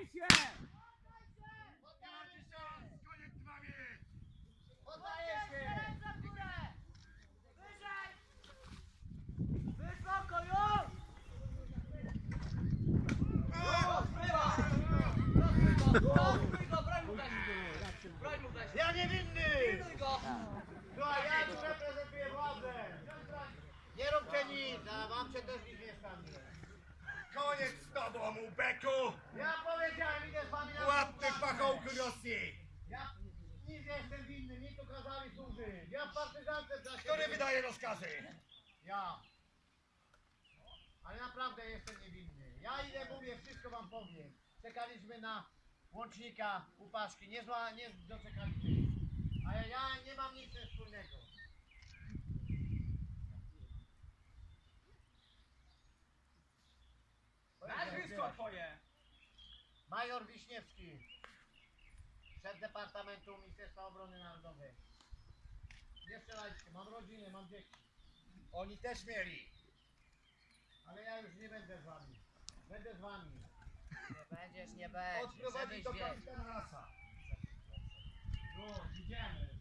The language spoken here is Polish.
Poddaj się! Poddaję się! Koniec z wami! Poddaję się! Ręce w górę! Wyżej! Wysoko już! Ja niewinny! Pilnuj go! Słuchaj, ja tu reprezentuję władzę! Nie róbcie nic, a wam się też nic nie stanie. Koniec z tobą, Ubeku! Ja powiedziałem, idę z wami na Ładny współpracę. pachołku Rosji! Ja nic nie jestem winny, mi tu kazali służyć. Ja w partyzance dla Który wydaje rozkazy? Ja. Ale naprawdę jestem niewinny. Ja ile mówię, wszystko wam powiem. Czekaliśmy na łącznika u Paszki. Nie, zła, nie doczekaliśmy. Ale ja nie mam nic wspólnego. Nazwisko twoje! Major Wiśniewski. Szef Departamentu Ministerstwa Obrony Narodowej. Nie strzelajcie, mam rodzinę, mam dzieci. Oni też mieli. Ale ja już nie będę z wami. Będę z wami. Nie będziesz, nie będziesz. Odprowadzić do kapitana Rasa. No, idziemy.